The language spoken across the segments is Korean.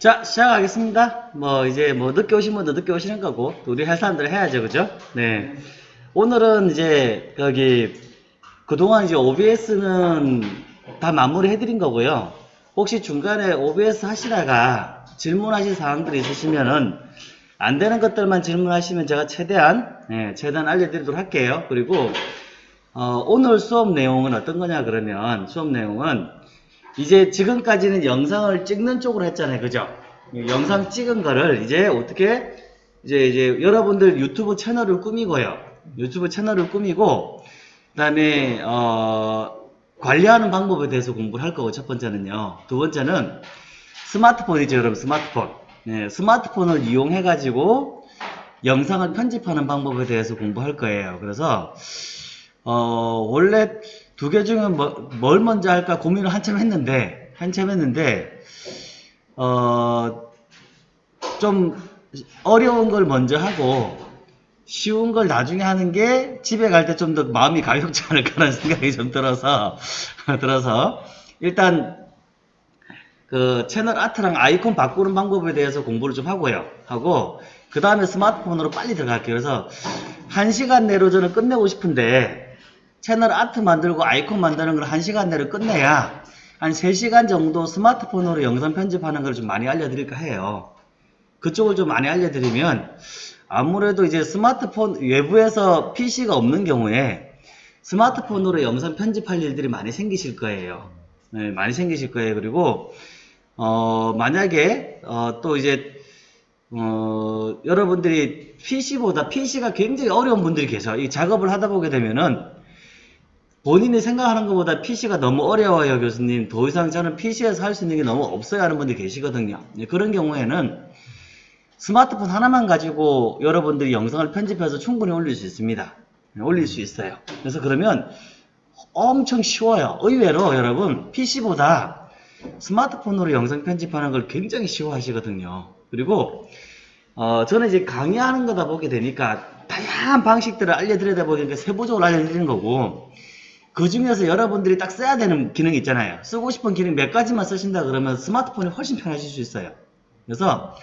자, 시작하겠습니다. 뭐, 이제 뭐, 늦게 오신 분도 늦게 오시는 거고, 또 우리 할 사람들 해야죠, 그죠? 네. 오늘은 이제, 여기, 그동안 이제 OBS는 다 마무리 해드린 거고요. 혹시 중간에 OBS 하시다가 질문하실 사항들이 있으시면은, 안 되는 것들만 질문하시면 제가 최대한, 네, 최대한 알려드리도록 할게요. 그리고, 어, 오늘 수업 내용은 어떤 거냐, 그러면, 수업 내용은, 이제 지금까지는 영상을 찍는 쪽으로 했잖아요. 그죠? 영상 찍은 거를 이제 어떻게 이제 이제 여러분들 유튜브 채널을 꾸미고요. 유튜브 채널을 꾸미고 그다음에 어 관리하는 방법에 대해서 공부를 할 거고 첫 번째는요. 두 번째는 스마트폰이죠, 여러분. 스마트폰. 네, 스마트폰을 이용해 가지고 영상을 편집하는 방법에 대해서 공부할 거예요. 그래서 어, 원래 두 개 중에 뭐, 뭘 먼저 할까 고민을 한참 했는데, 한참 했는데, 어, 좀 어려운 걸 먼저 하고, 쉬운 걸 나중에 하는 게 집에 갈 때 좀 더 마음이 가볍지 않을까라는 생각이 좀 들어서, 들어서, 일단, 그 채널 아트랑 아이콘 바꾸는 방법에 대해서 공부를 좀 하고요. 하고, 그 다음에 스마트폰으로 빨리 들어갈게요. 그래서, 한 시간 내로 저는 끝내고 싶은데, 채널 아트 만들고 아이콘 만드는 걸 1시간 내로 끝내야 한 3시간 정도 스마트폰으로 영상 편집하는 걸 좀 많이 알려드릴까 해요. 그쪽을 좀 많이 알려드리면 아무래도 이제 스마트폰 외부에서 PC가 없는 경우에 스마트폰으로 영상 편집할 일들이 많이 생기실 거예요. 네, 많이 생기실 거예요. 그리고 어, 만약에 어, 또 이제 어, 여러분들이 PC보다 PC가 굉장히 어려운 분들이 계셔. 이 작업을 하다 보게 되면은 본인이 생각하는 것보다 PC가 너무 어려워요, 교수님. 더 이상 저는 PC에서 할 수 있는 게 너무 없어요 하는 분들이 계시거든요. 네, 그런 경우에는 스마트폰 하나만 가지고 여러분들이 영상을 편집해서 충분히 올릴 수 있습니다. 네, 올릴 수 있어요. 그래서 그러면 엄청 쉬워요. 의외로 여러분 PC보다 스마트폰으로 영상 편집하는 걸 굉장히 쉬워하시거든요. 그리고 어, 저는 이제 강의하는 거다 보게 되니까 다양한 방식들을 알려드리다 보니까 세부적으로 알려드리는 거고 그 중에서 여러분들이 딱 써야 되는 기능이 있잖아요. 쓰고 싶은 기능 몇 가지만 쓰신다 그러면 스마트폰이 훨씬 편하실 수 있어요. 그래서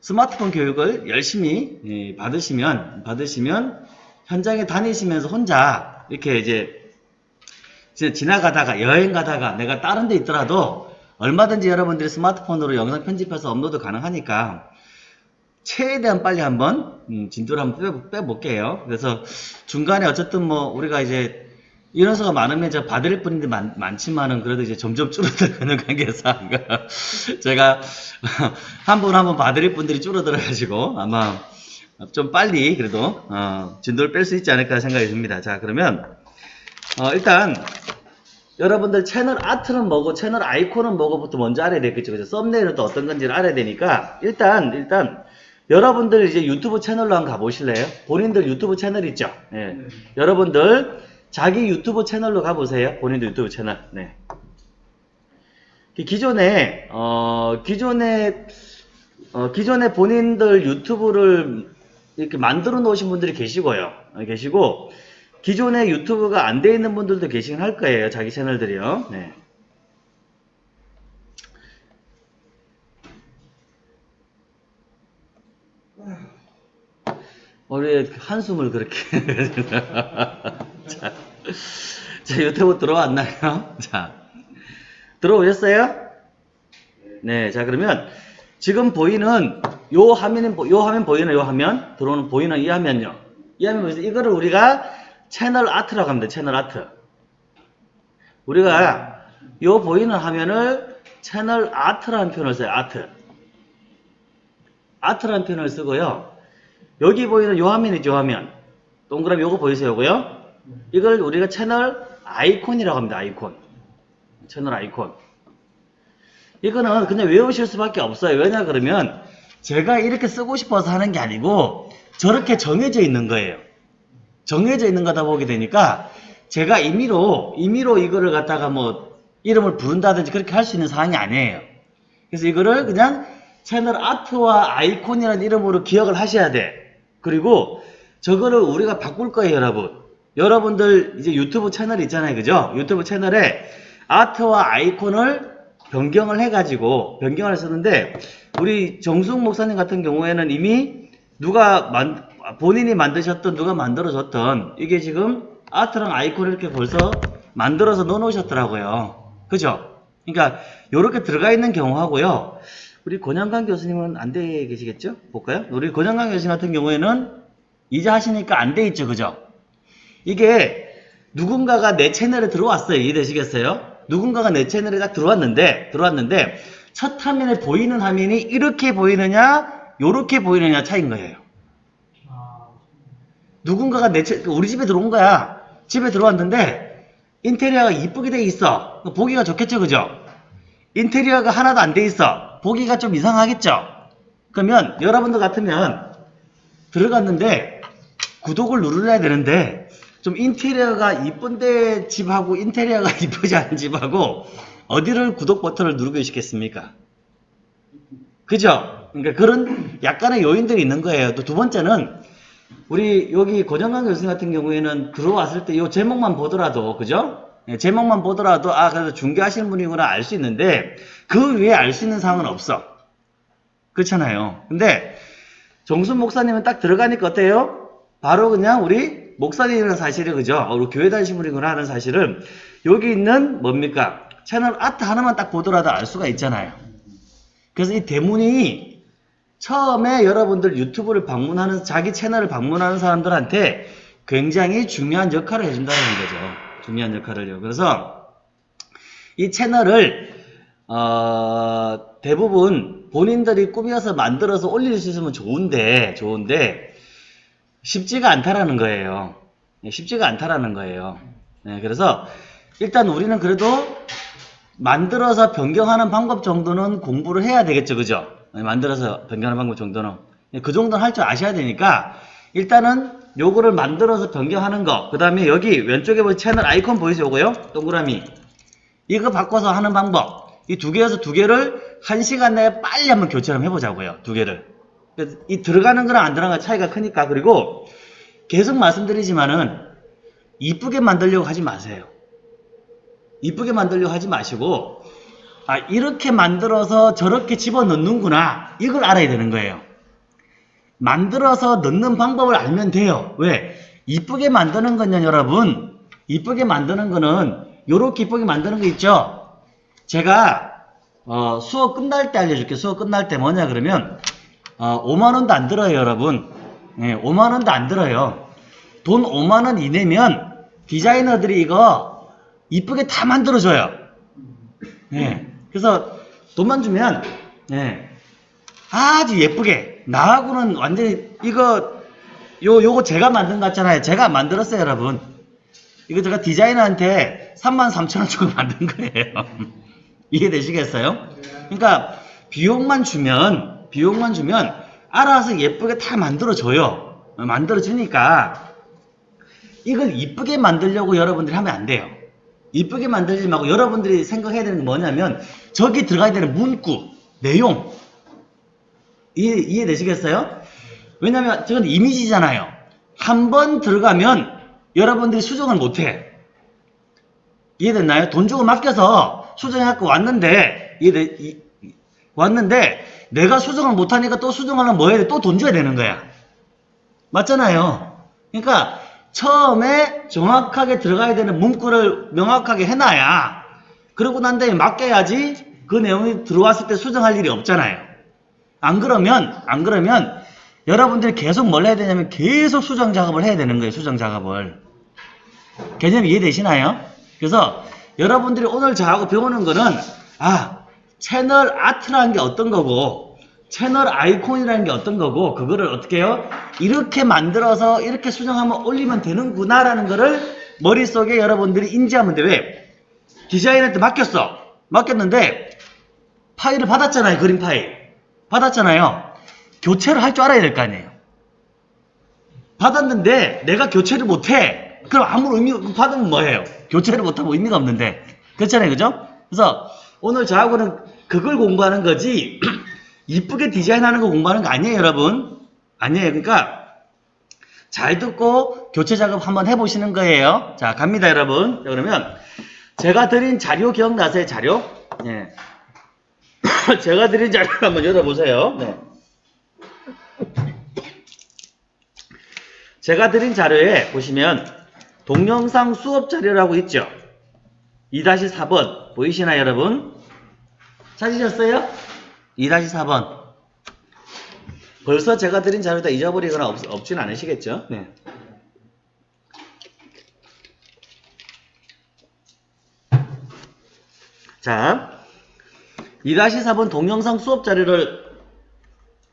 스마트폰 교육을 열심히 예, 받으시면 받으시면 현장에 다니시면서 혼자 이렇게 이제 지나가다가 여행 가다가 내가 다른 데 있더라도 얼마든지 여러분들이 스마트폰으로 영상 편집해서 업로드 가능하니까 최대한 빨리 한번 음, 진도를 한번 빼, 빼볼게요. 그래서 중간에 어쨌든 뭐 우리가 이제 인원수가 많으면 제가 받을 분들이 많, 많지만은 그래도 이제 점점 줄어들어가는 관계상 제가 한 분 한 분 받을 분들이 줄어들어가지고 아마 좀 빨리 그래도 어, 진도를 뺄 수 있지 않을까 생각이 듭니다. 자 그러면 어, 일단 여러분들 채널 아트는 뭐고 채널 아이콘은 뭐고부터 먼저 알아야 되겠죠. 그죠? 썸네일은 또 어떤 건지를 알아야 되니까 일단 일단 여러분들 이제 유튜브 채널로 한번 가보실래요? 본인들 유튜브 채널 있죠? 예. 네. 여러분들 자기 유튜브 채널로 가보세요. 본인도 유튜브 채널. 네. 기존에 어 기존에 어 기존에 본인들 유튜브를 이렇게 만들어 놓으신 분들이 계시고요. 어, 계시고 기존에 유튜브가 안 돼 있는 분들도 계시긴 할 거예요. 자기 채널들이요. 네. 우리 한숨을 그렇게 자, 자 유튜브 들어왔나요? 자 들어오셨어요? 네, 자 그러면 지금 보이는 요 화면은 요 화면 보이는 요 화면 들어오는 보이는 이 화면요. 이 화면 보이세요? 이거를 우리가 채널 아트라고 합니다. 채널 아트. 우리가 요 보이는 화면을 채널 아트라는 표현을 써요. 아트. 아트라는 표현을 쓰고요. 여기 보이는 요 화면이죠, 요 화면. 동그라미 요거 보이세요, 요거요? 이걸 우리가 채널 아이콘이라고 합니다, 아이콘. 채널 아이콘. 이거는 그냥 외우실 수밖에 없어요. 왜냐 그러면 제가 이렇게 쓰고 싶어서 하는 게 아니고 저렇게 정해져 있는 거예요. 정해져 있는 거다 보게 되니까 제가 임의로 임의로 이거를 갖다가 뭐 이름을 부른다든지 그렇게 할 수 있는 사항이 아니에요. 그래서 이거를 그냥 채널 아트와 아이콘이라는 이름으로 기억을 하셔야 돼. 그리고 저거를 우리가 바꿀 거예요, 여러분. 여러분들 이제 유튜브 채널 있잖아요, 그죠? 유튜브 채널에 아트와 아이콘을 변경을 해가지고 변경을 했었는데 우리 정숙 목사님 같은 경우에는 이미 누가 만, 본인이 만드셨던 누가 만들어줬던 이게 지금 아트랑 아이콘을 이렇게 벌써 만들어서 넣어놓으셨더라고요. 그죠? 그러니까 이렇게 들어가 있는 경우하고요. 우리 권영강 교수님은 안 돼 계시겠죠? 볼까요? 우리 권영강 교수님 같은 경우에는 이제 하시니까 안 돼 있죠, 그죠? 이게 누군가가 내 채널에 들어왔어요. 이해되시겠어요? 누군가가 내 채널에 딱 들어왔는데, 들어왔는데, 첫 화면에 보이는 화면이 이렇게 보이느냐, 요렇게 보이느냐 차이인 거예요. 누군가가 내 채, 우리 집에 들어온 거야. 집에 들어왔는데, 인테리어가 이쁘게 돼 있어. 보기가 좋겠죠, 그죠? 인테리어가 하나도 안 돼 있어. 보기가 좀 이상하겠죠? 그러면 여러분들 같으면 들어갔는데 구독을 누르려야 되는데 좀 인테리어가 이쁜데 집하고 인테리어가 이쁘지 않은 집하고 어디를 구독 버튼을 누르고 계시겠습니까? 그죠? 그러니까 그런 약간의 요인들이 있는 거예요. 또 두 번째는 우리 여기 고정강 교수님 같은 경우에는 들어왔을 때 이 제목만 보더라도 그죠? 예, 제목만 보더라도 아 그래서 중개하시는 분이구나 알 수 있는데 그 외에 알 수 있는 사항은 없어. 그렇잖아요. 근데 정순 목사님은 딱 들어가니까 어때요? 바로 그냥 우리 목사님이라는 사실을 그죠? 어, 우리 교회 다니신 분이구나 하는 사실은 여기 있는 뭡니까? 채널 아트 하나만 딱 보더라도 알 수가 있잖아요. 그래서 이 대문이 처음에 여러분들 유튜브를 방문하는 자기 채널을 방문하는 사람들한테 굉장히 중요한 역할을 해준다는 거죠. 중요한 역할을요. 그래서 이 채널을 어, 대부분 본인들이 꾸며서 만들어서 올릴 수 있으면 좋은데 좋은데 쉽지가 않다라는 거예요. 네, 쉽지가 않다라는 거예요. 네, 그래서 일단 우리는 그래도 만들어서 변경하는 방법 정도는 공부를 해야 되겠죠, 그죠? 네, 만들어서 변경하는 방법 정도는 네, 그 정도는 할 줄 아셔야 되니까 일단은 요거를 만들어서 변경하는 거, 그 다음에 여기 왼쪽에 보면 채널 아이콘 보이세요, 요거요? 동그라미. 이거 바꿔서 하는 방법. 이 두 개에서 두 개를 한 시간 내에 빨리 한번 교체를 해보자고요. 두 개를. 이 들어가는 거랑 안 들어가는 거 차이가 크니까. 그리고 계속 말씀드리지만은 이쁘게 만들려고 하지 마세요. 이쁘게 만들려고 하지 마시고 아 이렇게 만들어서 저렇게 집어넣는구나 이걸 알아야 되는 거예요. 만들어서 넣는 방법을 알면 돼요. 왜? 이쁘게 만드는 건요 여러분 이쁘게 만드는 거는 요렇게 이쁘게 만드는 거 있죠? 제가 어, 수업 끝날 때 알려줄게요. 수업 끝날 때 뭐냐 그러면 어, 5만원도 안 들어요 여러분. 예, 5만원도 안 들어요. 돈 5만원 이내면 디자이너들이 이거 이쁘게 다 만들어줘요. 예. 그래서 돈만 주면 예. 아주 예쁘게 나하고는 완전히 이거 요 요거 제가 만든 거 같잖아요. 제가 만들었어요, 여러분. 이거 제가 디자이너한테 33,000원 주고 만든 거예요. 이해되시겠어요? 그러니까 비용만 주면 비용만 주면 알아서 예쁘게 다 만들어 줘요. 만들어 주니까 이걸 이쁘게 만들려고 여러분들이 하면 안 돼요. 이쁘게 만들지 말고 여러분들이 생각해야 되는 게 뭐냐면 저기 들어가야 되는 문구, 내용 이해, 이해되시겠어요? 왜냐면 저건 이미지잖아요. 한 번 들어가면 여러분들이 수정을 못해. 이해됐나요? 돈 주고 맡겨서 수정해갖고 왔는데 이해돼, 이- 왔는데 내가 수정을 못하니까 또 수정하려면 뭐 해야 돼? 또 돈 줘야 되는 거야. 맞잖아요. 그러니까 처음에 정확하게 들어가야 되는 문구를 명확하게 해놔야 그러고 난 다음에 맡겨야지 그 내용이 들어왔을 때 수정할 일이 없잖아요. 안 그러면 안 그러면 여러분들이 계속 뭘 해야 되냐면 계속 수정 작업을 해야 되는 거예요. 수정 작업을. 개념 이해되시나요? 그래서 여러분들이 오늘 저하고 배우는 거는 아 채널 아트라는 게 어떤 거고 채널 아이콘이라는 게 어떤 거고 그거를 어떻게 해요? 이렇게 만들어서 이렇게 수정하면 올리면 되는구나 라는 거를 머릿속에 여러분들이 인지하면 돼. 왜? 디자인한테 맡겼어. 맡겼는데 파일을 받았잖아요. 그림 파일. 받았잖아요. 교체를 할 줄 알아야 될 거 아니에요. 받았는데 내가 교체를 못해. 그럼 아무 의미 받으면 뭐예요? 교체를 못하면 의미가 없는데 그렇잖아요, 그죠? 그래서 오늘 저하고는 그걸 공부하는 거지 이쁘게 디자인하는 거 공부하는 거 아니에요, 여러분. 아니에요. 그러니까 잘 듣고 교체 작업 한번 해보시는 거예요. 자, 갑니다, 여러분. 자, 그러면 제가 드린 자료 기억나세요, 자료? 예. 제가 드린 자료를 한번 열어보세요. 네. 제가 드린 자료에 보시면 동영상 수업 자료라고 있죠. 2-4번 보이시나요 여러분? 찾으셨어요? 2-4번 벌써 제가 드린 자료 다 잊어버리거나 없, 없진 않으시겠죠? 네. 자, 2-4번 동영상 수업 자료를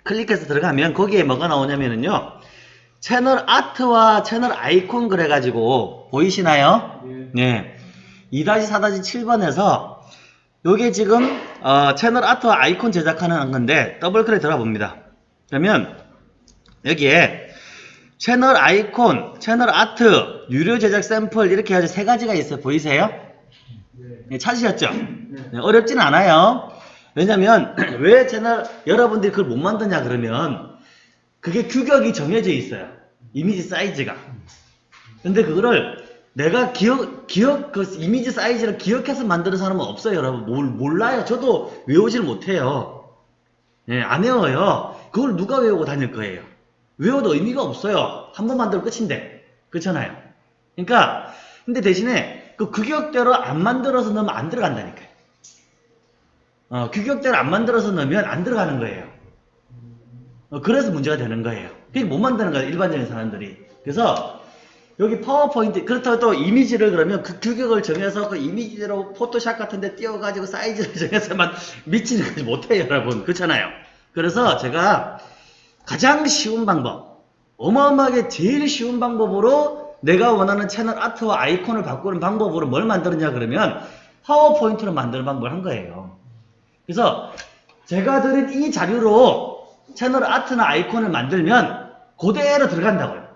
클릭해서 들어가면 거기에 뭐가 나오냐면요. 채널 아트와 채널 아이콘 그래가지고 보이시나요? 네. 2-4-7번에서 요게 지금 어, 채널 아트와 아이콘 제작하는 건데 더블 클릭 들어가 봅니다. 그러면 여기에 채널 아이콘, 채널 아트, 유료 제작 샘플 이렇게 해가지고 세 가지가 있어요. 보이세요? 네, 찾으셨죠? 네, 어렵진 않아요. 왜냐면 왜 채널 여러분들이 그걸 못 만드냐 그러면 그게 규격이 정해져 있어요. 이미지 사이즈가. 근데 그거를 내가 기억, 기억, 그 이미지 사이즈를 기억해서 만드는 사람은 없어요, 여러분. 몰, 몰라요. 저도 외우질 못해요. 예, 안 외워요. 그걸 누가 외우고 다닐 거예요? 외워도 의미가 없어요. 한 번 만들어 끝인데. 그렇잖아요. 그러니까, 근데 대신에 그 규격대로 안 만들어서 넣으면 안 들어간다니까요. 어, 규격대로 안 만들어서 넣으면 안 들어가는 거예요. 어, 그래서 문제가 되는 거예요. 그게 못 만드는 거예요, 일반적인 사람들이. 그래서 여기 파워포인트 그렇다고 또 이미지를 그러면 그 규격을 정해서 그 이미지대로 포토샵 같은 데 띄워가지고 사이즈를 정해서만 미치는 거지 못해요 여러분. 그렇잖아요. 그래서 제가 가장 쉬운 방법 어마어마하게 제일 쉬운 방법으로 내가 원하는 채널 아트와 아이콘을 바꾸는 방법으로 뭘 만들었냐 그러면 파워포인트로 만드는 방법을 한 거예요. 그래서 제가 드린 이 자료로 채널 아트나 아이콘을 만들면 그대로 들어간다고요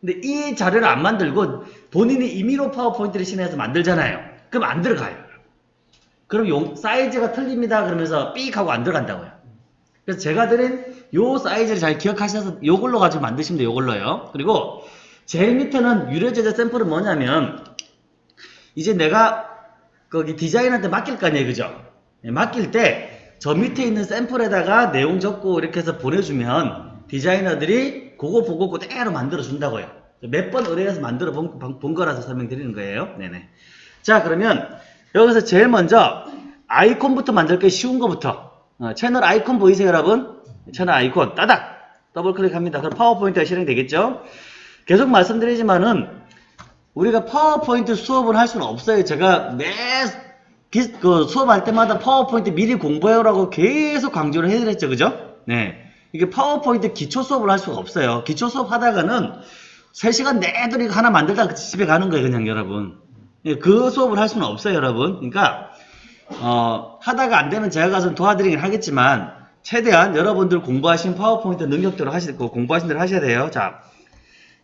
근데 이 자료를 안 만들고 본인이 임의로 파워포인트를 신해서 만들잖아요. 그럼 안 들어가요. 그럼 용, 사이즈가 틀립니다. 그러면서 삑 하고 안 들어간다고요. 그래서 제가 드린 요 사이즈를 잘 기억하셔서 요걸로 가지고 만드시면 돼요. 요걸로요. 그리고 제일 밑에는 유료 제작 샘플은 뭐냐면 이제 내가 거기 디자인한테 맡길 거 아니에요. 그죠? 네, 맡길 때 저 밑에 있는 샘플에다가 내용 적고 이렇게 해서 보내주면 디자이너들이 그거 보고 그대로 만들어 준다고요. 몇 번 의뢰해서 만들어 본, 본 거라서 설명드리는 거예요. 네네. 자, 그러면 여기서 제일 먼저 아이콘부터 만들 게 쉬운 거부터. 어, 채널 아이콘 보이세요, 여러분? 채널 아이콘 따닥 더블 클릭합니다. 그럼 파워포인트가 실행되겠죠? 계속 말씀드리지만은 우리가 파워포인트 수업을 할 수는 없어요. 제가 매 기, 그 수업할 때마다 파워포인트 미리 공부해오라고 계속 강조를 해드렸죠, 그죠? 네. 이게 파워포인트 기초 수업을 할 수가 없어요. 기초 수업 하다가는 3시간 내도록 하나 만들다가 집에 가는 거예요, 그냥 여러분. 예, 그 수업을 할 수는 없어요, 여러분. 그러니까, 어, 하다가 안 되면 제가 가서 도와드리긴 하겠지만, 최대한 여러분들 공부하신 파워포인트 능력대로 하시고, 공부하신 대로 하셔야 돼요. 자,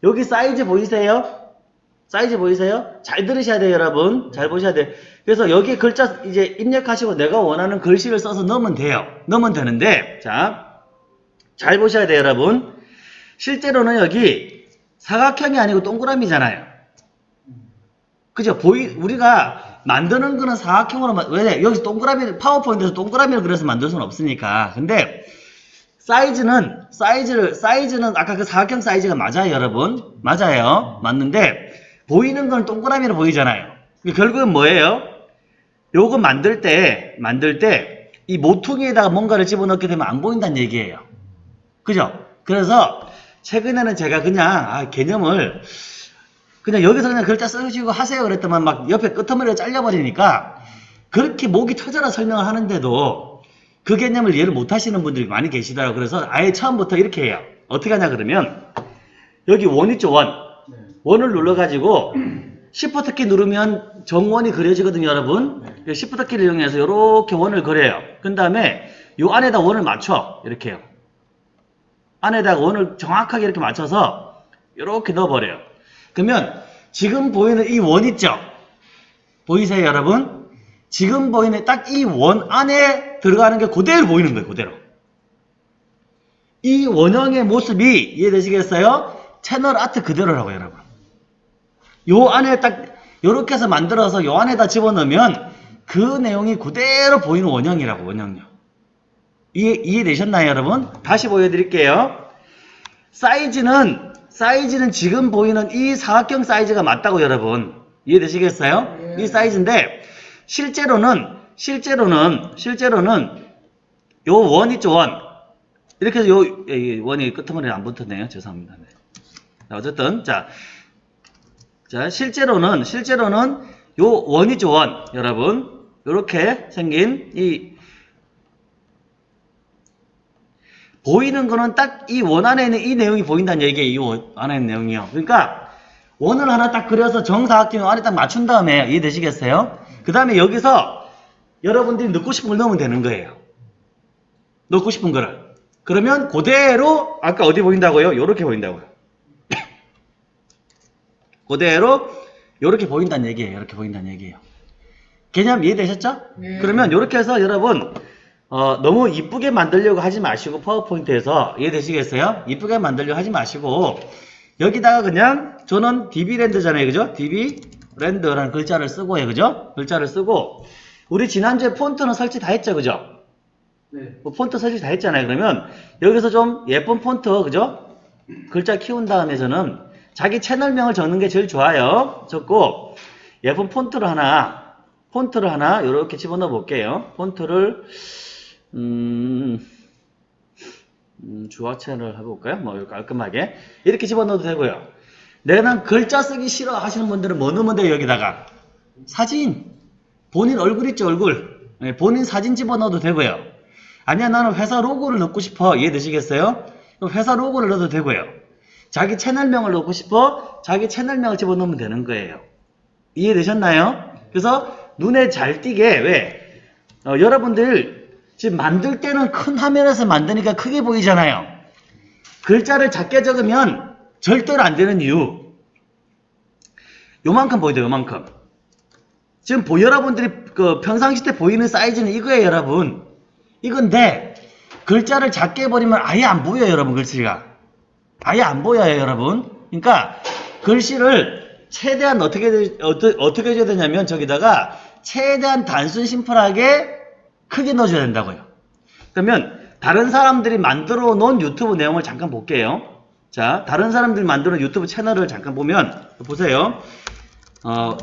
여기 사이즈 보이세요? 사이즈 보이세요? 잘 들으셔야 돼요, 여러분. 잘 보셔야 돼요. 그래서 여기 글자 이제 입력하시고 내가 원하는 글씨를 써서 넣으면 돼요. 넣으면 되는데, 자, 잘 보셔야 돼요, 여러분. 실제로는 여기 사각형이 아니고 동그라미잖아요. 그죠? 보이, 우리가 만드는 거는 사각형으로, 왜? 여기서 동그라미, 파워포인트에서 동그라미를 그려서 만들 수는 없으니까. 근데, 사이즈는, 사이즈를, 사이즈는 아까 그 사각형 사이즈가 맞아요, 여러분. 맞아요. 맞는데, 보이는 건 동그라미로 보이잖아요. 결국은 뭐예요? 요거 만들 때, 만들 때, 이 모퉁이에다가 뭔가를 집어넣게 되면 안 보인다는 얘기예요. 그죠? 그래서 최근에는 제가 그냥 아, 개념을 그냥 여기서 그냥 글자 써주시고 하세요 그랬더만 막 옆에 끄트머리가 잘려버리니까 그렇게 목이 터져라 설명을 하는데도 그 개념을 이해를 못 하시는 분들이 많이 계시더라고요. 그래서 아예 처음부터 이렇게 해요. 어떻게 하냐 그러면 여기 원 있죠 원. 원을 눌러가지고 시프트 키 누르면 정원이 그려지거든요 여러분. 시프트 키를 이용해서 이렇게 원을 그려요. 그 다음에 요 안에다 원을 맞춰 이렇게요. 안에다가 원을 정확하게 이렇게 맞춰서 이렇게 넣어버려요. 그러면 지금 보이는 이 원 있죠? 보이세요 여러분? 지금 보이는 딱 이 원 안에 들어가는 게 그대로 보이는 거예요. 그대로. 이 원형의 모습이 이해되시겠어요? 채널 아트 그대로라고 여러분. 요 안에 딱 이렇게 해서 만들어서 요 안에다 집어넣으면 그 내용이 그대로 보이는 원형이라고 원형요. 이해, 이해되셨나요, 여러분? 다시 보여드릴게요. 사이즈는, 사이즈는 지금 보이는 이 사각형 사이즈가 맞다고, 여러분. 이해되시겠어요? 예. 이 사이즈인데, 실제로는, 실제로는, 실제로는, 요 원 있죠, 원. 이렇게 해서 요, 예, 이 원이 끄트머리에 안 붙었네요. 죄송합니다. 네. 자, 어쨌든, 자, 자, 실제로는, 실제로는 요 원이죠, 원. 여러분. 요렇게 생긴 이 보이는 거는 딱 이 원 안에 있는 이 내용이 보인다는 얘기예요. 이 원 안에 있는 내용이요. 그러니까 원을 하나 딱 그려서 정사각형 안에 딱 맞춘 다음에 이해되시겠어요? 그 다음에 여기서 여러분들이 넣고 싶은 걸 넣으면 되는 거예요. 넣고 싶은 거를. 그러면 그대로 아까 어디 보인다고요? 요렇게 보인다고요. 그대로 요렇게 보인다는 얘기예요. 이렇게 보인다는 얘기예요. 개념 이해되셨죠? 네. 그러면 이렇게 해서 여러분 어, 너무 이쁘게 만들려고 하지 마시고 파워포인트에서 이해되시겠어요? 이쁘게 만들려고 하지 마시고 여기다가 그냥 저는 DB랜드잖아요. 그죠? DB랜드라는 글자를 쓰고요. 그죠? 글자를 쓰고 우리 지난주에 폰트는 설치 다 했죠. 그죠? 네. 뭐 폰트 설치 다 했잖아요. 그러면 여기서 좀 예쁜 폰트 그죠? 글자 키운 다음에 저는 자기 채널명을 적는 게 제일 좋아요. 적고 예쁜 폰트를 하나 폰트를 하나 이렇게 집어넣어 볼게요. 폰트를 음, 음, 주화체를 해볼까요? 뭐 깔끔하게 이렇게 집어넣어도 되고요. 내가 글자 쓰기 싫어 하시는 분들은 뭐 넣으면 돼요 여기다가 사진 본인 얼굴 있죠 얼굴 네, 본인 사진 집어넣어도 되고요. 아니야 나는 회사 로고를 넣고 싶어 이해되시겠어요? 회사 로고를 넣어도 되고요. 자기 채널명을 넣고 싶어 자기 채널명을 집어넣으면 되는 거예요. 이해되셨나요? 그래서 눈에 잘 띄게 왜 어, 여러분들 지금 만들 때는 큰 화면에서 만드니까 크게 보이잖아요. 글자를 작게 적으면 절대로 안 되는 이유. 요만큼 보이죠, 요만큼. 지금 보, 여러분들이 그 평상시 때 보이는 사이즈는 이거예요, 여러분. 이건데, 글자를 작게 해버리면 아예 안 보여요, 여러분, 글씨가. 아예 안 보여요, 여러분. 그러니까, 글씨를 최대한 어떻게, 어떻게 해줘야 되냐면, 저기다가, 최대한 단순 심플하게 크게 넣어줘야 된다고요. 그러면, 다른 사람들이 만들어 놓은 유튜브 내용을 잠깐 볼게요. 자, 다른 사람들이 만드는 유튜브 채널을 잠깐 보면, 보세요. 어,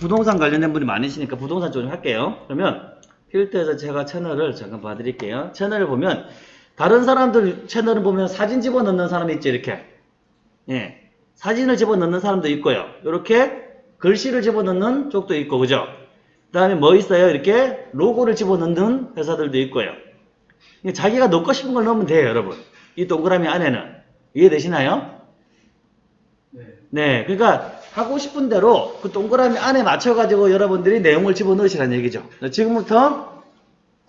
부동산 관련된 분이 많으시니까 부동산 쪽좀 할게요. 그러면 필터에서 제가 채널을 잠깐 봐드릴게요. 채널을 보면 다른 사람들 채널을 보면 사진 집어넣는 사람이 있죠. 이렇게 예, 사진을 집어넣는 사람도 있고요. 이렇게 글씨를 집어넣는 쪽도 있고 그죠? 그 다음에 뭐 있어요? 이렇게 로고를 집어넣는 회사들도 있고요. 자기가 넣고 싶은 걸 넣으면 돼요, 여러분. 이 동그라미 안에는 이해되시나요? 네. 네, 그러니까 하고 싶은 대로 그 동그라미 안에 맞춰가지고 여러분들이 내용을 집어넣으시라는 얘기죠. 지금부터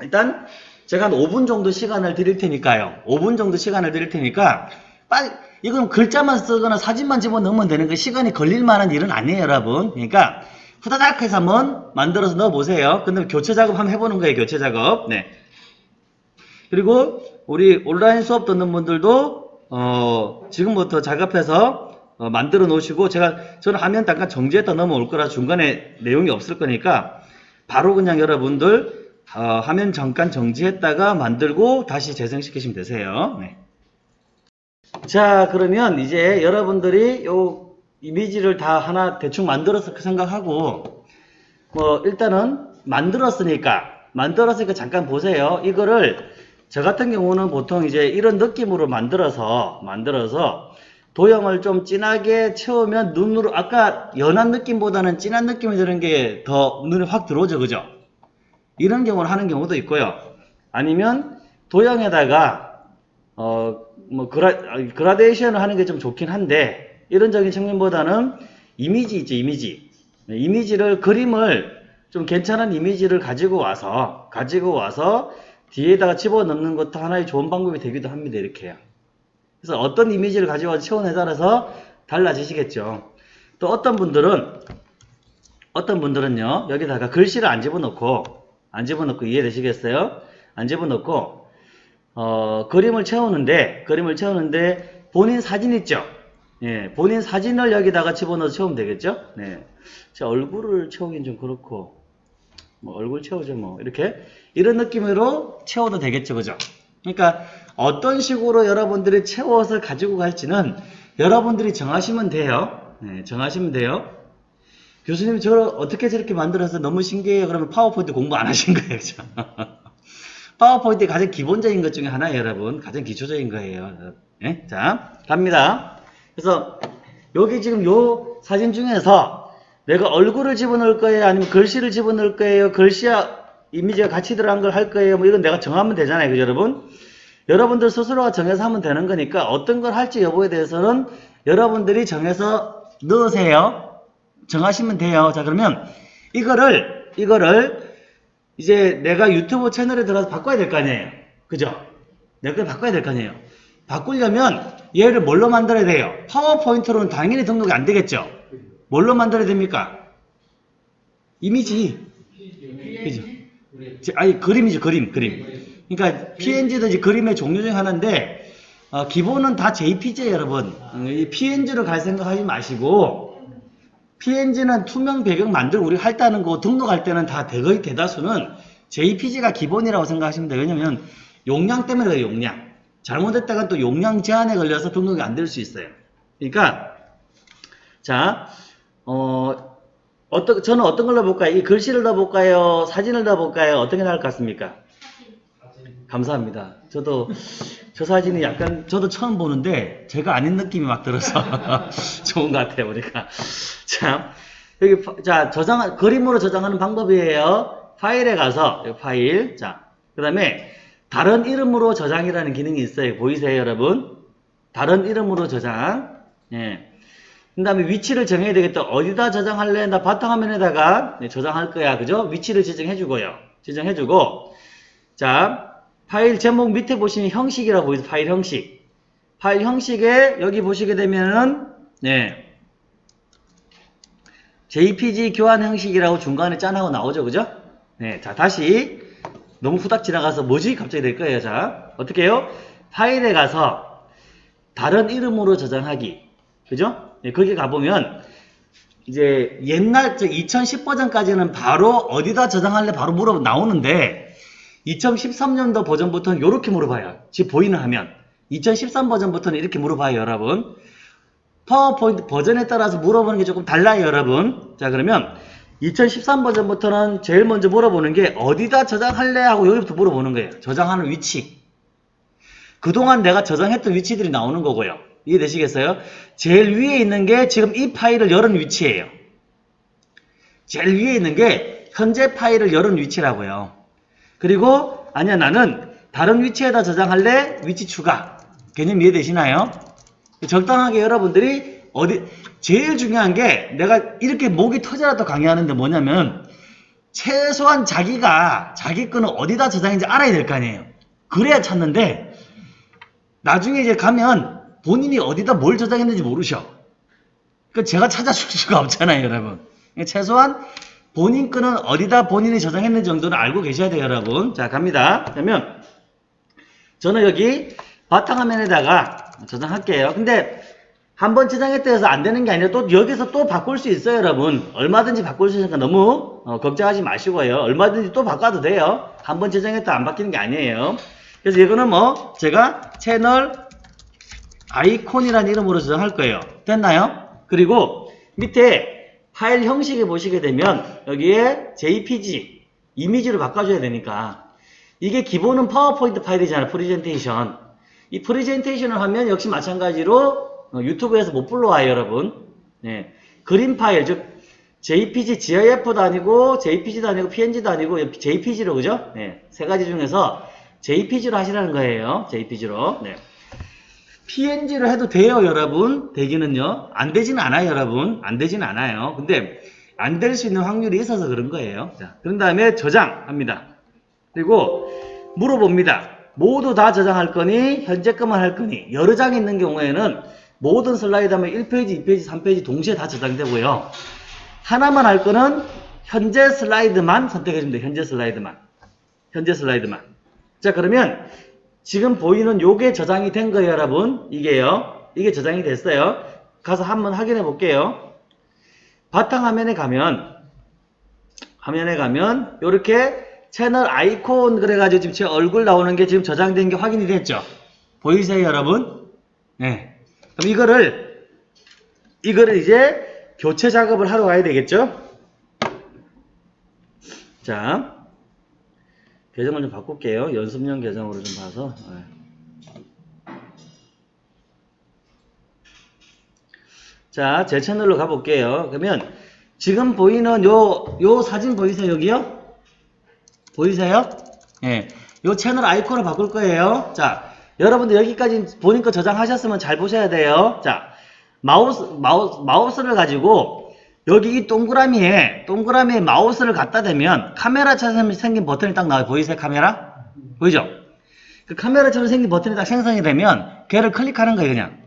일단 제가 한 5분 정도 시간을 드릴 테니까요. 5분 정도 시간을 드릴 테니까 빨리 이건 글자만 쓰거나 사진만 집어넣으면 되는 그 시간이 걸릴 만한 일은 아니에요, 여러분. 그러니까 후다닥 해서 한번 만들어서 넣어보세요. 근데 교체 작업 한번 해보는 거예요, 교체 작업. 네. 그리고 우리 온라인 수업 듣는 분들도 어, 지금부터 작업해서 어, 만들어 놓으시고 제가 저는 화면 잠깐 정지했다 넘어올 거라 중간에 내용이 없을 거니까 바로 그냥 여러분들 어, 화면 잠깐 정지했다가 만들고 다시 재생시키시면 되세요. 네. 자 그러면 이제 여러분들이 요 이미지를 다 하나 대충 만들어서 생각하고 뭐 일단은 만들었으니까 만들었으니까 잠깐 보세요. 이거를 저 같은 경우는 보통 이제 이런 느낌으로 만들어서 만들어서 도형을 좀 진하게 채우면 눈으로 아까 연한 느낌보다는 진한 느낌이 드는 게 더 눈에 확 들어오죠, 그죠? 이런 경우를 하는 경우도 있고요. 아니면 도형에다가 어 뭐 그라 아, 그라데이션을 하는 게 좀 좋긴 한데 이런적인 측면보다는 이미지 있죠, 이미지. 네, 이미지를 그림을 좀 괜찮은 이미지를 가지고 와서 가지고 와서 뒤에다가 집어넣는 것도 하나의 좋은 방법이 되기도 합니다. 이렇게요. 그래서 어떤 이미지를 가지고 와서 채우냐에 따라서 달라지시겠죠. 또 어떤 분들은 어떤 분들은요 여기다가 글씨를 안 집어넣고 안 집어넣고 이해되시겠어요? 안 집어넣고 어, 그림을 채우는데 그림을 채우는데 본인 사진 있죠? 예, 본인 사진을 여기다가 집어넣어서 채우면 되겠죠? 네, 제 얼굴을 채우긴 좀 그렇고 뭐 얼굴 채우죠 뭐 이렇게 이런 느낌으로 채워도 되겠죠, 그죠? 그러니까 어떤 식으로 여러분들이 채워서 가지고 갈지는 여러분들이 정하시면 돼요. 네, 정하시면 돼요. 교수님 저를 어떻게 저렇게 만들어서 너무 신기해요. 그러면 파워포인트 공부 안 하신 거예요. 그죠? 파워포인트 가장 기본적인 것 중에 하나예요, 여러분. 가장 기초적인 거예요. 예? 자, 갑니다. 그래서 여기 지금 요 사진 중에서 내가 얼굴을 집어넣을 거예요? 아니면 글씨를 집어넣을 거예요? 글씨와 이미지가 같이 들어간 걸 할 거예요? 뭐 이건 내가 정하면 되잖아요. 그죠, 여러분? 여러분들 스스로가 정해서 하면 되는 거니까 어떤 걸 할지 여부에 대해서는 여러분들이 정해서 넣으세요. 정하시면 돼요. 자, 그러면 이거를, 이거를 이제 내가 유튜브 채널에 들어가서 바꿔야 될 거 아니에요. 그죠? 내가 바꿔야 될 거 아니에요. 바꾸려면 얘를 뭘로 만들어야 돼요? 파워포인트로는 당연히 등록이 안 되겠죠? 뭘로 만들어야 됩니까? 이미지. 그죠? 제- 아니, 그림이죠, 그림, 그림. 그러니까 PNG도 이제 그림의 종류 중에 하나인데, 어, 기본은 다 JPG예요, 여러분. 어, 이 PNG로 갈 생각하지 마시고, PNG는 투명 배경 만들고 우리 할다는 거 등록할 때는 다 거의 대다수는 JPG가 기본이라고 생각하시면 돼요. 왜냐면 용량 때문에 그래요, 용량. 잘못했다가 또 용량 제한에 걸려서 등록이 안 될 수 있어요. 그러니까 자, 어, 어떤 저는 어떤 걸 넣어볼까요? 이 글씨를 넣어볼까요? 사진을 넣어볼까요? 어떤 게 나을 것 같습니까? 감사합니다. 저도 저 사진이 약간 저도 처음 보는데 제가 아닌 느낌이 막 들어서 좋은 것 같아요 보니까. 자 여기 파- 자 저장 그림으로 저장하는 방법이에요. 파일에 가서 파일 자 그다음에 다른 이름으로 저장이라는 기능이 있어요. 보이세요 여러분? 다른 이름으로 저장. 예. 그 다음에 위치를 정해야 되겠다. 어디다 저장할래? 나 바탕화면에다가 네, 저장할 거야. 그죠? 위치를 지정해주고요. 지정해주고. 자, 파일 제목 밑에 보시면 형식이라고 보이죠? 파일 형식. 파일 형식에 여기 보시게 되면은, 네. JPG 교환 형식이라고 중간에 짠하고 나오죠. 그죠? 네. 자, 다시. 너무 후딱 지나가서 뭐지? 갑자기 될 거예요. 자, 어떻게 해요? 파일에 가서 다른 이름으로 저장하기. 그죠? 네, 거기 가보면, 이제 옛날, 2010 버전까지는 바로 어디다 저장할래 바로 물어 나오는데, 2013년도 버전부터는 이렇게 물어봐요. 지금 보이는 화면. 2013 버전부터는 이렇게 물어봐요, 여러분. 파워포인트 버전에 따라서 물어보는 게 조금 달라요, 여러분. 자, 그러면 2013 버전부터는 제일 먼저 물어보는 게 어디다 저장할래 하고 여기부터 물어보는 거예요. 저장하는 위치. 그동안 내가 저장했던 위치들이 나오는 거고요. 이해되시겠어요? 제일 위에 있는 게 지금 이 파일을 열은 위치예요. 제일 위에 있는 게 현재 파일을 열은 위치라고요. 그리고 아니야 나는 다른 위치에다 저장할래? 위치 추가. 개념 이해되시나요? 적당하게 여러분들이 어디 제일 중요한 게 내가 이렇게 목이 터져라도 강의하는데 뭐냐면 최소한 자기가 자기 거는 어디다 저장인지 알아야 될 거 아니에요. 그래야 찾는데 나중에 이제 가면 본인이 어디다 뭘 저장했는지 모르셔. 그 제가 찾아줄 수가 없잖아요, 여러분. 최소한 본인 거는 어디다 본인이 저장했는지 정도는 알고 계셔야 돼요, 여러분. 자, 갑니다. 그러면 저는 여기 바탕화면에다가 저장할게요. 근데 한번 저장했다 해서 안 되는 게 아니라 또 여기서 또 바꿀 수 있어요, 여러분. 얼마든지 바꿀 수 있으니까 너무 어, 걱정하지 마시고요. 얼마든지 또 바꿔도 돼요. 한번 저장했다 안 바뀌는 게 아니에요. 그래서 이거는 뭐 제가 채널 아이콘이라는 이름으로 저장할 거예요. 됐나요? 그리고 밑에 파일 형식에 보시게 되면 여기에 JPG 이미지로 바꿔줘야 되니까 이게 기본은 파워포인트 파일이잖아요. 프리젠테이션. 이 프리젠테이션을 하면 역시 마찬가지로 어, 유튜브에서 못 불러와요, 여러분. 네. 그림 파일, 즉 JPG, GIF도 아니고 JPG도 아니고 PNG도 아니고 JPG로 그죠? 네. 세 가지 중에서 JPG로 하시라는 거예요. JPG로. 네. PNG로 해도 돼요, 여러분. 되기는요. 안 되지는 않아요, 여러분. 안 되지는 않아요. 근데 안 될 수 있는 확률이 있어서 그런 거예요. 자, 그런 다음에 저장합니다. 그리고 물어봅니다. 모두 다 저장할 거니 현재 것만 할 거니 여러 장이 있는 경우에는 모든 슬라이드 하면 1페이지, 2페이지, 3페이지 동시에 다 저장되고요. 하나만 할 거는 현재 슬라이드만 선택해 줍니다. 현재 슬라이드만. 현재 슬라이드만. 자, 그러면 지금 보이는 요게 저장이 된 거예요, 여러분. 이게요. 이게 저장이 됐어요. 가서 한번 확인해 볼게요. 바탕화면에 가면 화면에 가면 이렇게 채널 아이콘 그래가지고 지금 제 얼굴 나오는 게 지금 저장된 게 확인이 됐죠? 보이세요, 여러분? 네. 그럼 이거를, 이거를 이제 교체 작업을 하러 가야 되겠죠? 자, 계정을 좀 바꿀게요. 연습용 계정으로 좀 봐서. 네. 자, 제 채널로 가볼게요. 그러면 지금 보이는 요, 요 사진 보이세요? 여기요? 보이세요? 예. 요 채널 아이콘을 바꿀 거예요. 자, 여러분들 여기까지 본인 거 저장하셨으면 잘 보셔야 돼요. 자, 마우스, 마우스, 마우스를 가지고 여기 이 동그라미에, 동그라미에 마우스를 갖다 대면 카메라처럼 생긴 버튼이 딱 나와요. 보이세요? 카메라? 보이죠? 그 카메라처럼 생긴 버튼이 딱 생성이 되면 걔를 클릭하는 거예요, 그냥.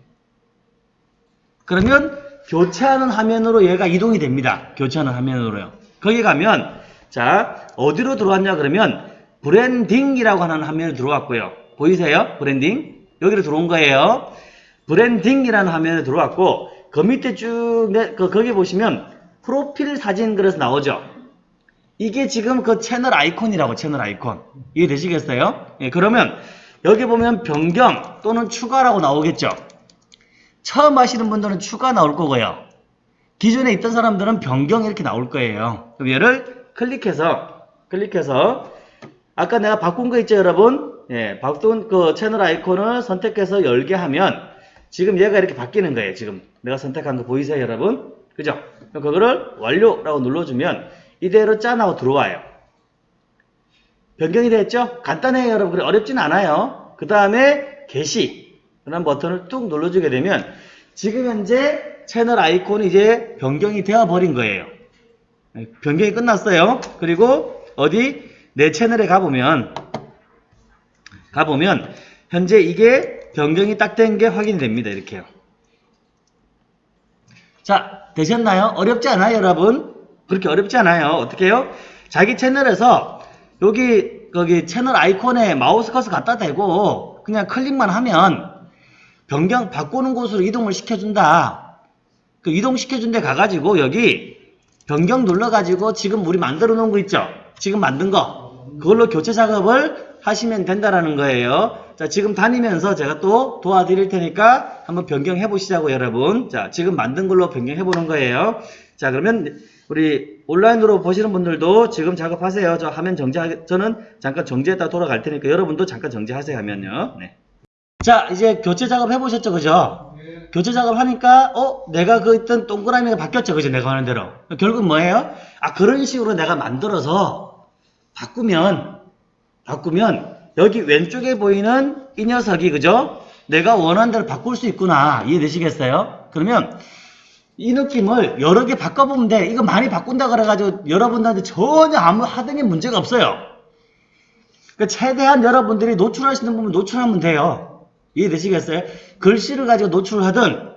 그러면 교체하는 화면으로 얘가 이동이 됩니다. 교체하는 화면으로요. 거기 가면 자 어디로 들어왔냐 그러면 branding이라고 하는 화면에 들어왔고요. 보이세요? 브랜딩 여기로 들어온 거예요. branding이라는 화면에 들어왔고 그 밑에 쭉 내- 그, 거기 보시면 프로필 사진 그래서 나오죠. 이게 지금 그 채널 아이콘이라고 채널 아이콘 이해되시겠어요? 예, 그러면 여기 보면 변경 또는 추가라고 나오겠죠. 처음 하시는 분들은 추가 나올 거고요. 기존에 있던 사람들은 변경 이렇게 나올 거예요. 그럼 얘를 클릭해서 클릭해서 아까 내가 바꾼 거 있죠, 여러분? 예, 바꾼 그 채널 아이콘을 선택해서 열게 하면 지금 얘가 이렇게 바뀌는 거예요. 지금 내가 선택한 거 보이세요, 여러분? 그죠? 그럼 그거를 완료라고 눌러주면 이대로 짠 하고 들어와요. 변경이 됐죠? 간단해요, 여러분. 그래 어렵진 않아요. 그 다음에 게시 라는 버튼을 뚝 눌러주게 되면 지금 현재 채널 아이콘이 이제 변경이 되어 버린 거예요. 네, 변경이 끝났어요. 그리고 어디 내 채널에 가보면 가보면 현재 이게 변경이 딱 된 게 확인이 됩니다. 이렇게요. 자, 되셨나요? 어렵지 않아요, 여러분? 그렇게 어렵지 않아요. 어떻게 해요? 자기 채널에서 여기 거기 채널 아이콘에 마우스 커서 갖다 대고 그냥 클릭만 하면 변경 바꾸는 곳으로 이동을 시켜준다. 그 이동시켜준 데 가가지고 여기 변경 눌러가지고 지금 우리 만들어 놓은 거 있죠? 지금 만든 거. 그걸로 교체 작업을 하시면 된다라는 거예요. 자, 지금 다니면서 제가 또 도와드릴 테니까 한번 변경해 보시자고 여러분. 자, 지금 만든 걸로 변경해 보는 거예요. 자, 그러면 우리 온라인으로 보시는 분들도 지금 작업하세요. 저 화면 정지, 저는 잠깐 정지했다 돌아갈 테니까 여러분도 잠깐 정지하세요 하면요. 네. 자, 이제 교체 작업 해보셨죠, 그죠? 교체 작업 하니까, 어, 내가 그 있던 동그라미가 바뀌었죠, 그죠? 내가 하는 대로. 결국 뭐예요? 아, 그런 식으로 내가 만들어서 바꾸면, 바꾸면, 여기 왼쪽에 보이는 이 녀석이, 그죠? 내가 원하는 대로 바꿀 수 있구나. 이해되시겠어요? 그러면, 이 느낌을 여러 개 바꿔보면 돼. 이거 많이 바꾼다 그래가지고 여러분들한테 전혀 아무 하등의 문제가 없어요. 그 최대한 여러분들이 노출하시는 부분 노출하면 돼요. 이해되시겠어요? 글씨를 가지고 노출을 하든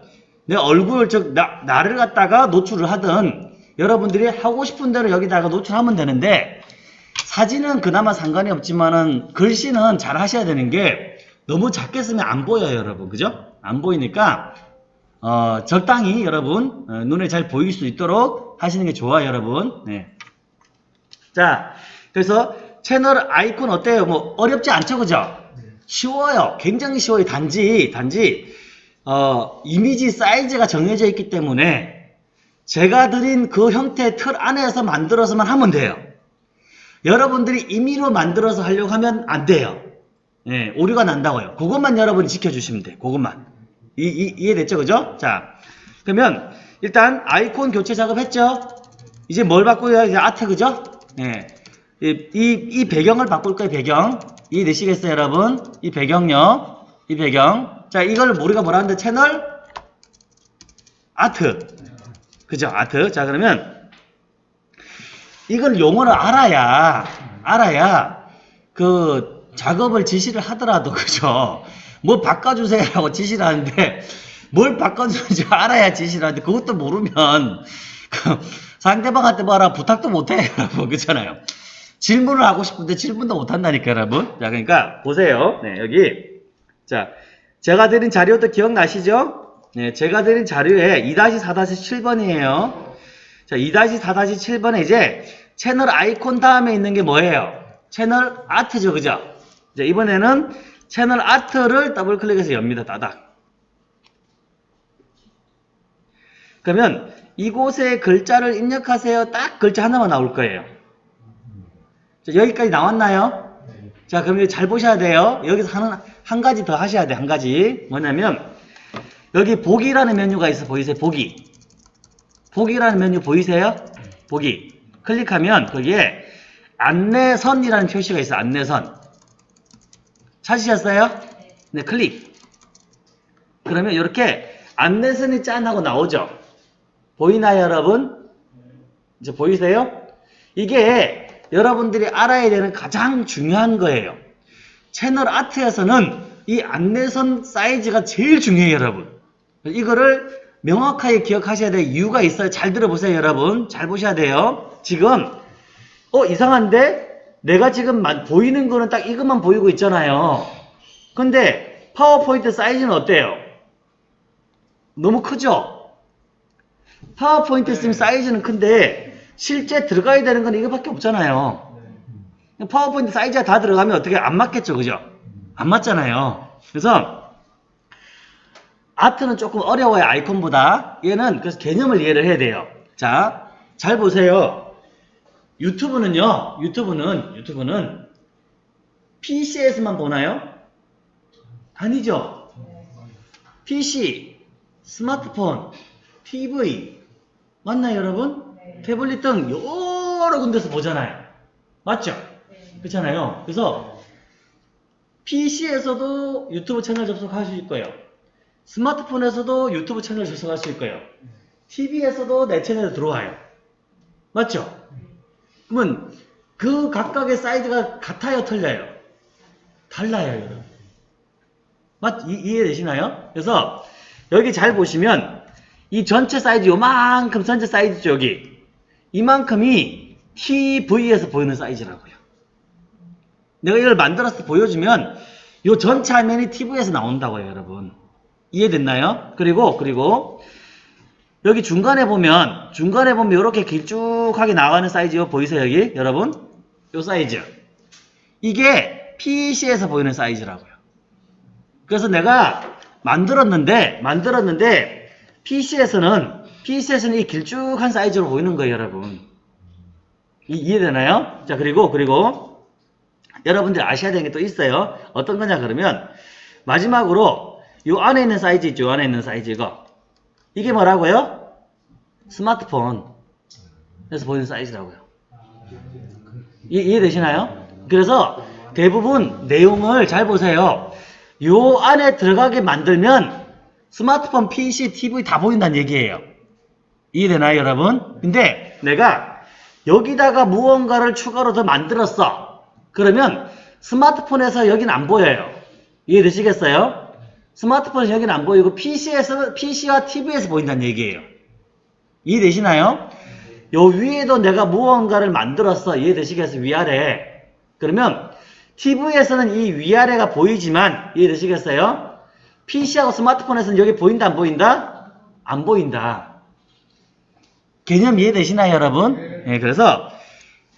내 얼굴 즉 나, 나를 갖다가 노출을 하든 여러분들이 하고 싶은 대로 여기다가 노출하면 되는데 사진은 그나마 상관이 없지만은 글씨는 잘 하셔야 되는 게 너무 작게 쓰면 안 보여요 여러분 그죠? 안 보이니까 어, 적당히 여러분 어, 눈에 잘 보일 수 있도록 하시는 게 좋아요 여러분 네. 자 그래서 채널 아이콘 어때요? 뭐 어렵지 않죠 그죠? 쉬워요. 굉장히 쉬워요. 단지, 단지, 어, 이미지 사이즈가 정해져 있기 때문에 제가 드린 그 형태의 틀 안에서 만들어서만 하면 돼요. 여러분들이 임의로 만들어서 하려고 하면 안 돼요. 예, 오류가 난다고요. 그것만 여러분이 지켜주시면 돼요. 그것만. 이, 이, 이해됐죠? 그죠? 자, 그러면 일단 아이콘 교체 작업 했죠? 이제 뭘 바꿔야 이제 아트, 그죠? 예. 이, 이, 이 배경을 바꿀 거예요, 배경. 이해되시겠어요, 여러분? 이 배경요. 이 배경. 자, 이걸 우리가 뭐라 하는데, 채널? 아트. 그죠? 아트. 자, 그러면, 이걸 용어를 알아야, 알아야, 그, 작업을 지시를 하더라도, 그죠? 뭐 바꿔주세요라고 지시를 하는데, 뭘 바꿔주는지 알아야 지시를 하는데, 그것도 모르면, 그 상대방한테 뭐라 부탁도 못해, 여러분. 그렇잖아요. 질문을 하고 싶은데 질문도 못한다니까 여러분 자 그러니까 보세요 네 여기 자 제가 드린 자료도 기억나시죠 네 제가 드린 자료에 2-4-7번이에요 자 2-4-7번에 이제 채널 아이콘 다음에 있는 게 뭐예요 채널 아트죠, 그죠? 이제 이번에는 채널 아트를 더블 클릭해서 엽니다, 따닥. 그러면 이곳에 글자를 입력하세요. 딱 글자 하나만 나올 거예요. 자, 여기까지 나왔나요? 네. 자, 그럼 잘 보셔야 돼요. 여기서 하는, 한 가지 더 하셔야 돼, 한 가지. 뭐냐면, 여기 보기라는 메뉴가 있어, 보이세요? 보기. 보기라는 메뉴 보이세요? 보기. 클릭하면 거기에 안내선이라는 표시가 있어요, 안내선. 찾으셨어요? 네, 클릭. 그러면 이렇게 안내선이 짠 하고 나오죠? 보이나요, 여러분? 이제 보이세요? 이게 여러분들이 알아야 되는 가장 중요한 거예요. 채널 아트에서는 이 안내선 사이즈가 제일 중요해요, 여러분. 이거를 명확하게 기억하셔야 될 이유가 있어요. 잘 들어보세요, 여러분. 잘 보셔야 돼요. 지금, 어, 이상한데? 내가 지금 마- 보이는 거는 딱 이것만 보이고 있잖아요. 근데 파워포인트 사이즈는 어때요? 너무 크죠? 파워포인트 쓰면 사이즈는 큰데 실제 들어가야 되는 건 이거밖에 없잖아요. 네. 파워포인트 사이즈가 다 들어가면 어떻게 안 맞겠죠, 그죠? 안 맞잖아요. 그래서 아트는 조금 어려워요, 아이콘보다. 얘는 그래서 개념을 이해를 해야 돼요. 자, 잘 보세요. 유튜브는요, 유튜브는, 유튜브는 PC에서만 보나요? 아니죠. PC, 스마트폰, TV, 맞나요, 여러분? 태블릿 등 여러 군데서 보잖아요. 맞죠? 그렇잖아요. 그래서 PC에서도 유튜브 채널 접속할 수 있고요. 스마트폰에서도 유튜브 채널 접속할 수 있고요. TV에서도 내 채널에 들어와요. 맞죠? 그러면 그 각각의 사이즈가 같아요, 틀려요? 달라요, 여러분. 맞, 이, 이해되시나요? 그래서 여기 잘 보시면 이 전체 사이즈 요만큼 전체 사이즈죠, 여기. 이만큼이 TV에서 보이는 사이즈라고요. 내가 이걸 만들어서 보여주면 요 전체 화면이 TV에서 나온다고요, 여러분. 이해됐나요? 그리고 그리고 여기 중간에 보면 중간에 보면 이렇게 길쭉하게 나가는 사이즈 보이세요, 여기? 여러분? 요 사이즈. 이게 PC에서 보이는 사이즈라고요. 그래서 내가 만들었는데 만들었는데 PC에서는 PC에서는 이 길쭉한 사이즈로 보이는 거예요, 여러분. 이, 이해되나요? 자, 그리고 그리고 여러분들 아셔야 되는 게 또 있어요. 어떤 거냐 그러면 마지막으로 요 안에 있는 사이즈 있죠. 요 안에 있는 사이즈 이거. 이게 뭐라고요? 스마트폰. 에서 보이는 사이즈라고요. 이, 이해되시나요? 그래서 대부분 내용을 잘 보세요. 요 안에 들어가게 만들면 스마트폰, PC, TV 다 보인다는 얘기예요. 이해되나요, 여러분? 근데 내가 여기다가 무언가를 추가로 더 만들었어. 그러면 스마트폰에서 여기는 안 보여요. 이해되시겠어요? 스마트폰에서 여기는 안 보이고 PC에서, PC와 TV에서 보인다는 얘기예요. 이해되시나요? 요 위에도 내가 무언가를 만들었어. 이해되시겠어요? 위아래. 그러면 TV에서는 이 위아래가 보이지만 이해되시겠어요? PC하고 스마트폰에서는 여기 보인다 안 보인다? 안 보인다. 개념 이해되시나요 여러분? 네, 그래서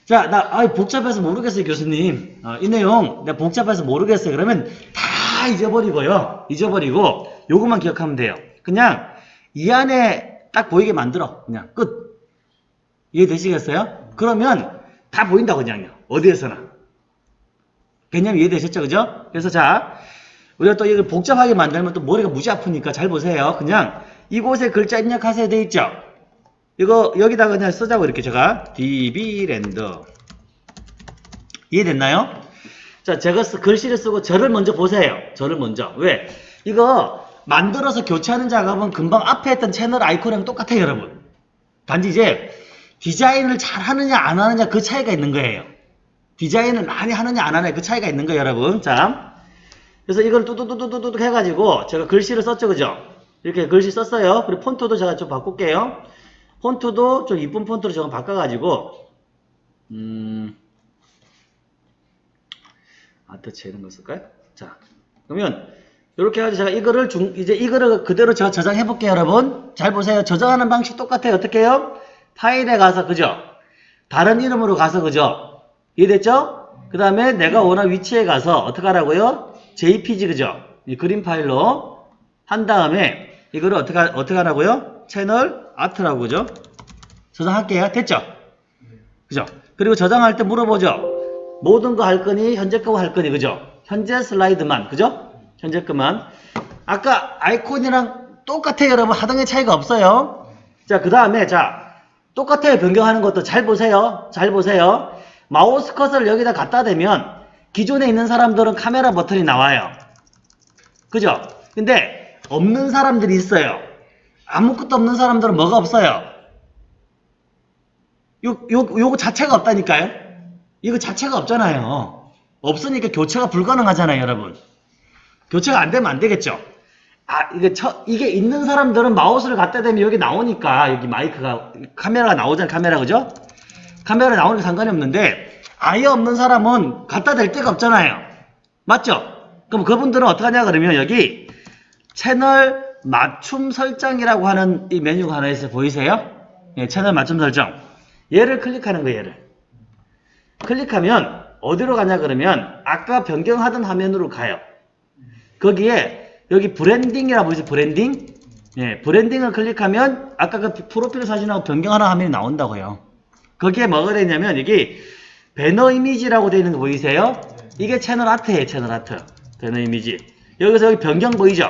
자, 나 아, 복잡해서 모르겠어요 교수님. 어, 이 내용 내가 복잡해서 모르겠어요. 그러면 다 잊어버리고요. 잊어버리고 요것만 기억하면 돼요. 그냥 이 안에 딱 보이게 만들어. 그냥 끝. 이해되시겠어요? 그러면 다 보인다 그냥요. 어디에서나. 개념 이해되셨죠? 그죠? 그래서 자, 우리가 또 이걸 복잡하게 만들면 또 머리가 무지 아프니까 잘 보세요. 그냥 이곳에 글자 입력하세요 돼 있죠? 이거 여기다가 그냥 쓰자고 이렇게 제가 db랜드 이해됐나요? 자, 제가 쓰- 글씨를 쓰고 저를 먼저 보세요. 저를 먼저. 왜? 이거 만들어서 교체하는 작업은 금방 앞에 했던 채널 아이콘이랑 똑같아요, 여러분. 단지 이제 디자인을 잘 하느냐 안 하느냐 그 차이가 있는 거예요. 디자인을 많이 하느냐 안 하느냐 그 차이가 있는 거예요, 여러분. 자, 그래서 이걸 뚜두두두두두 해가지고 제가 글씨를 썼죠, 그죠? 이렇게 글씨 썼어요. 그리고 폰트도 제가 좀 바꿀게요. 폰트도 좀 이쁜 폰트로 제가 바꿔가지고 음 아트체 이런 거 쓸까요? 자, 그러면 이렇게 해가지고 제가 이거를 중 이제 이거를 그대로 제가 저장해 볼게요, 여러분. 잘 보세요. 저장하는 방식 똑같아요. 어떻게 해요? 파일에 가서 그죠? 다른 이름으로 가서 그죠? 이해됐죠? 그 다음에 내가 원하는 위치에 가서 어떻게 하라고요? JPG 그죠? 이 그림 파일로 한 다음에 이거를 어떻게 하- 어떻게 하라고요? 채널 아트라고 그죠? 저장할게요. 됐죠? 그죠? 그리고 저장할 때 물어보죠. 모든 거 할 거니 현재 거 할 거니 그죠? 현재 슬라이드만 그죠? 현재 거만. 아까 아이콘이랑 똑같아요 여러분 게 차이가 없어요. 자 그 다음에 자 똑같아요 변경하는 것도 잘 보세요. 잘 보세요. 마우스 커서를 여기다 갖다 대면 기존에 있는 사람들은 카메라 버튼이 나와요. 그죠? 근데 없는 사람들이 있어요. 아무것도 없는 사람들은 뭐가 없어요? 요, 요, 요거 자체가 없다니까요? 이거 자체가 없잖아요. 없으니까 교체가 불가능하잖아요, 여러분. 교체가 안 되면 안 되겠죠? 아, 이게 처, 이게 있는 사람들은 마우스를 갖다 대면 여기 나오니까, 여기 마이크가, 카메라가 나오잖아요, 카메라, 그죠? 카메라 나오는 게 상관이 없는데, 아예 없는 사람은 갖다 댈 데가 없잖아요. 맞죠? 그럼 그분들은 어떻게 하냐, 그러면 여기, 채널 맞춤 설정이라고 하는 이 메뉴가 하나 있어요. 보이세요? 예, 채널 맞춤 설정. 얘를 클릭하는 거예요, 얘를. 클릭하면 어디로 가냐 그러면 아까 변경하던 화면으로 가요. 거기에 여기 branding이라고 보이죠? 브랜딩? 예, branding을 클릭하면 아까 그 프로필 사진하고 변경하는 화면이 나온다고요. 거기에 뭐가 되냐면 여기 배너 이미지라고 되어 있는 거 보이세요? 이게 채널 아트예요, 채널 아트. 배너 이미지. 여기서 여기 변경 보이죠?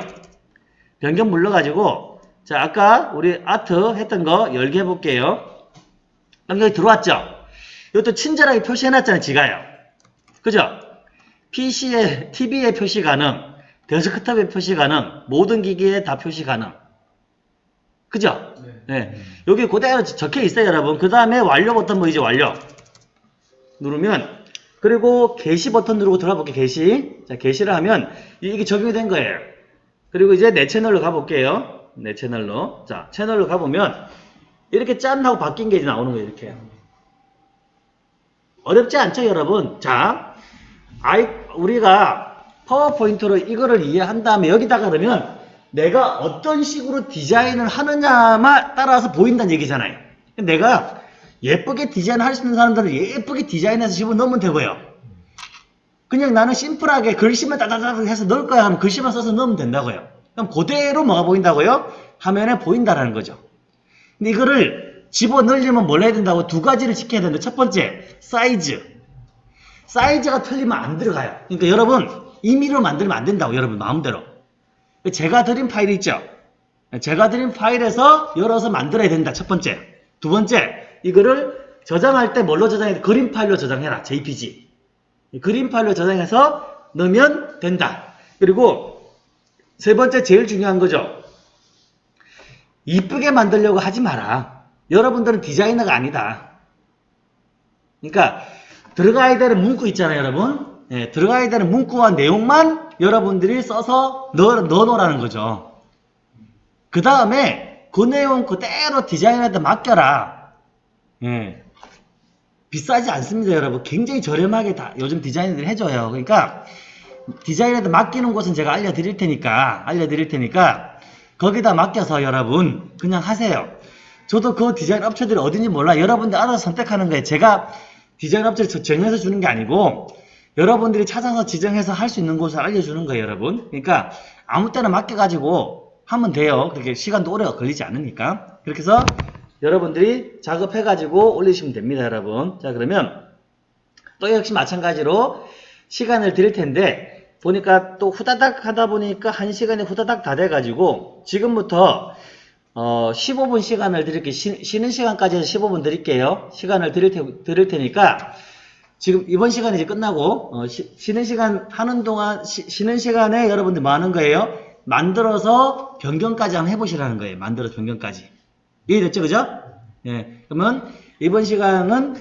변경 눌러가지고 자 아까 우리 아트 했던 거 열게 해볼게요. 여기 들어왔죠? 이것도 친절하게 표시해놨잖아요, 지가요. 그죠? PC에, TV에 표시 가능, 데스크탑에 표시 가능, 모든 기기에 다 표시 가능. 그죠? 네. 네. 여기 그대로 적혀 있어요, 여러분. 그 다음에 완료 버튼 보이죠, 완료. 누르면, 그리고 게시 버튼 누르고 들어볼게요, 게시. 자, 게시를 하면 이게 적용이 된 거예요. 그리고 이제 내 채널로 가볼게요. 내 채널로. 자, 채널로 가보면, 이렇게 짠 하고 바뀐 게 이제 나오는 거예요, 이렇게. 어렵지 않죠, 여러분? 자, 아이, 우리가 파워포인트로 이거를 이해한 다음에 여기다가 그러면 내가 어떤 식으로 디자인을 하느냐만 따라서 보인다는 얘기잖아요. 내가 예쁘게 디자인할 수 있는 사람들은 예쁘게 디자인해서 집어넣으면 되고요. 그냥 나는 심플하게 글씨만 따다닥 해서 넣을 거야 하면 글씨만 써서 넣으면 된다고요. 그럼 그대로 뭐가 보인다고요? 화면에 보인다라는 거죠. 근데 이거를 집어넣으려면 뭘 해야 된다고? 두 가지를 지켜야 되는데 첫 번째, 사이즈. 사이즈가 틀리면 안 들어가요. 그러니까 여러분, 임의로 만들면 안 된다고, 여러분, 마음대로. 제가 드린 파일 있죠? 제가 드린 파일에서 열어서 만들어야 된다, 첫 번째. 두 번째, 이거를 저장할 때 뭘로 저장해? 그림 파일로 저장해라, JPG. 이 그림 파일로 저장해서 넣으면 된다. 그리고 세 번째, 제일 중요한 거죠. 이쁘게 만들려고 하지 마라. 여러분들은 디자이너가 아니다. 그러니까 들어가야 되는 문구 있잖아요, 여러분. 예, 들어가야 되는 문구와 내용만 여러분들이 써서 넣어, 넣어놓으라는 거죠. 그 다음에 그 내용 그대로 디자이너한테 맡겨라. 예. 비싸지 않습니다, 여러분. 굉장히 저렴하게 다 요즘 디자이너들이 해줘요. 그러니까 디자이너한테 맡기는 곳은 제가 알려드릴 테니까, 알려드릴 테니까 거기다 맡겨서 여러분 그냥 하세요. 저도 그 디자인 업체들이 어딘지 몰라. 여러분들 알아서 선택하는 거예요. 제가 디자인 업체를 저- 정해서 주는 게 아니고 여러분들이 찾아서 지정해서 할 수 있는 곳을 알려주는 거예요, 여러분. 그러니까 아무 때나 맡겨가지고 하면 돼요. 그렇게 시간도 오래 걸리지 않으니까. 그렇게 해서 여러분들이 작업해가지고 올리시면 됩니다, 여러분. 자, 그러면 또 역시 마찬가지로 시간을 드릴 텐데 보니까 또 후다닥 하다 보니까 한 시간이 후다닥 다 돼가지고 지금부터 어, 15분 시간을 드릴게요. 쉬, 쉬는 시간까지 해서 15분 드릴게요. 시간을 드릴, 테, 드릴 테니까 지금 이번 시간이 이제 끝나고 어, 쉬, 는 시간 하는 동안 쉬, 는 시간에 여러분들 뭐 하는 거예요? 만들어서 변경까지 한번 해보시라는 거예요. 만들어서 변경까지. 이해됐죠? 그죠? 예. 그러면 이번 시간은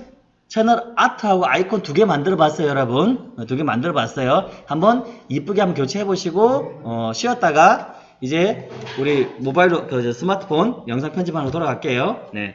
채널 아트하고 아이콘 두 개 만들어 봤어요, 여러분. 두 개 만들어 봤어요. 한번 이쁘게 한번 교체해 보시고 어, 쉬었다가 이제 우리 모바일로 그 스마트폰 영상 편집하러 돌아갈게요. 네.